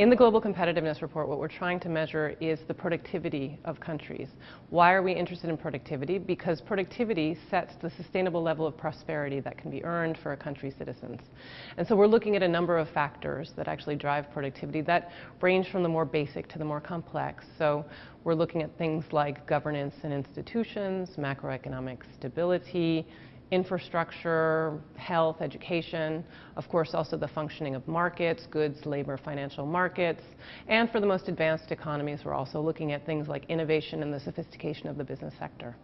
In the Global Competitiveness Report, what we're trying to measure is the productivity of countries. Why are we interested in productivity? Because productivity sets the sustainable level of prosperity that can be earned for a country's citizens. And so we're looking at a number of factors that actually drive productivity that range from the more basic to the more complex. So we're looking at things like governance and institutions, macroeconomic stability, infrastructure, health, education, of course also the functioning of markets, goods, labor, financial markets, and for the most advanced economies we're also looking at things like innovation and the sophistication of the business sector.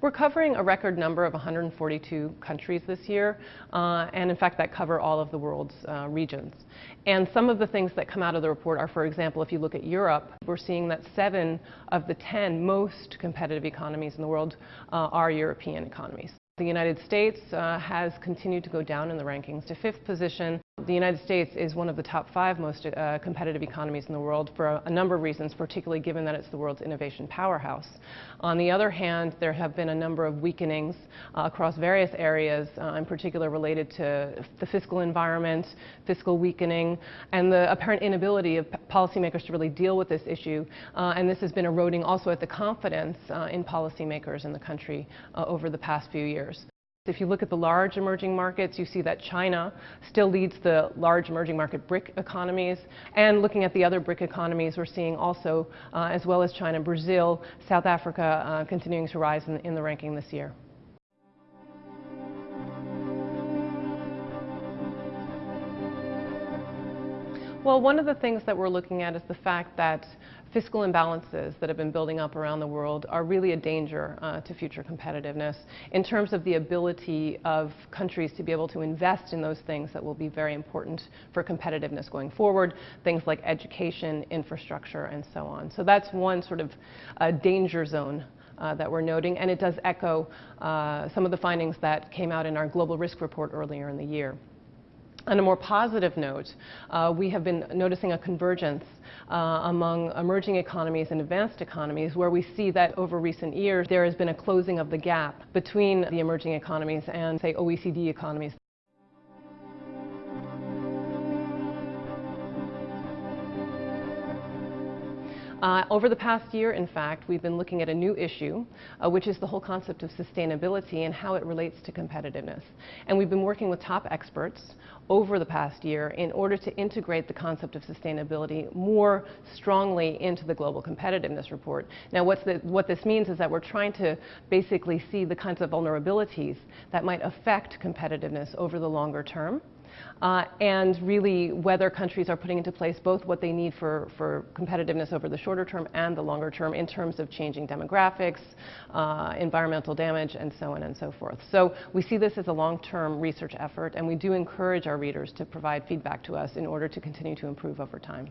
We're covering a record number of 142 countries this year, uh, and in fact that cover all of the world's uh, regions. And some of the things that come out of the report are, for example, if you look at Europe, we're seeing that seven of the 10 most competitive economies in the world uh, are European economies. The United States uh, has continued to go down in the rankings to fifth position. The United States is one of the top five most uh, competitive economies in the world for a, a, number of reasons, particularly given that it's the world's innovation powerhouse. On the other hand, there have been a number of weakenings uh, across various areas, uh, in particular related to the fiscal environment, fiscal weakening, and the apparent inability of policymakers to really deal with this issue. Uh, and this has been eroding also at the confidence uh, in policymakers in the country uh, over the past few years. If you look at the large emerging markets, you see that China still leads the large emerging market BRIC economies. And looking at the other BRIC economies, we're seeing also, uh, as well as China, Brazil, South Africa uh, continuing to rise in, in the ranking this year. Well, one of the things that we're looking at is the fact that fiscal imbalances that have been building up around the world are really a danger uh, to future competitiveness in terms of the ability of countries to be able to invest in those things that will be very important for competitiveness going forward, things like education, infrastructure, and so on. So that's one sort of uh, danger zone uh, that we're noting, and it does echo uh, some of the findings that came out in our global risk report earlier in the year. On a more positive note, uh, we have been noticing a convergence uh, among emerging economies and advanced economies where we see that over recent years there has been a closing of the gap between the emerging economies and, say, OECD economies. Uh, over the past year, in fact, we've been looking at a new issue, uh, which is the whole concept of sustainability and how it relates to competitiveness. And we've been working with top experts over the past year in order to integrate the concept of sustainability more strongly into the Global Competitiveness Report. Now, the, what this means is that we're trying to basically see the kinds of vulnerabilities that might affect competitiveness over the longer term uh, and really whether countries are putting into place both what they need for, for competitiveness over the shorter term and the longer term in terms of changing demographics, uh, environmental damage, and so on and so forth. So we see this as a long-term research effort, and we do encourage our readers to provide feedback to us in order to continue to improve over time.